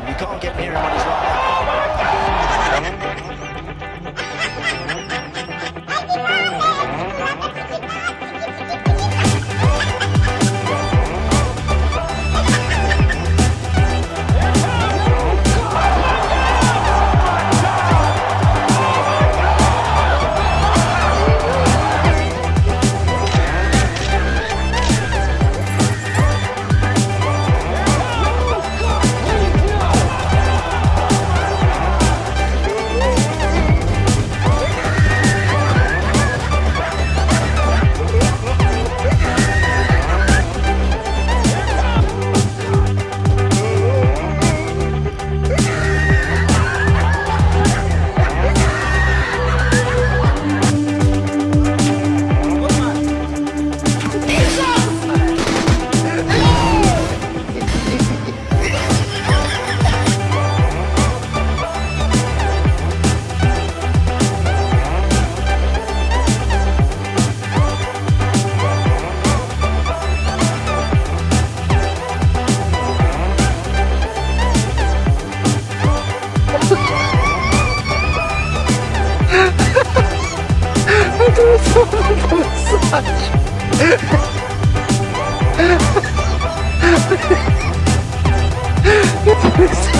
can't get near him on his right. transmissão da mensagem. Que transmissão.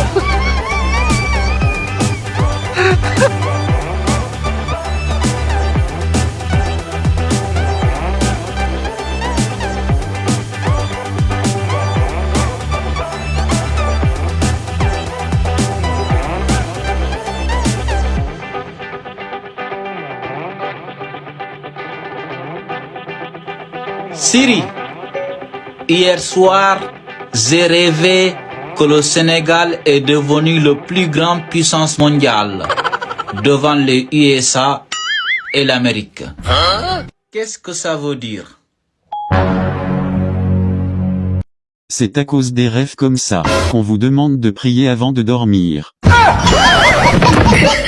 Siri, hier soir, j'ai rêvé que le Sénégal est devenu le plus grand puissance mondiale devant les USA et l'Amérique. Qu'est-ce que ça veut dire? C'est à cause des rêves comme ça, qu'on vous demande de prier avant de dormir. Ah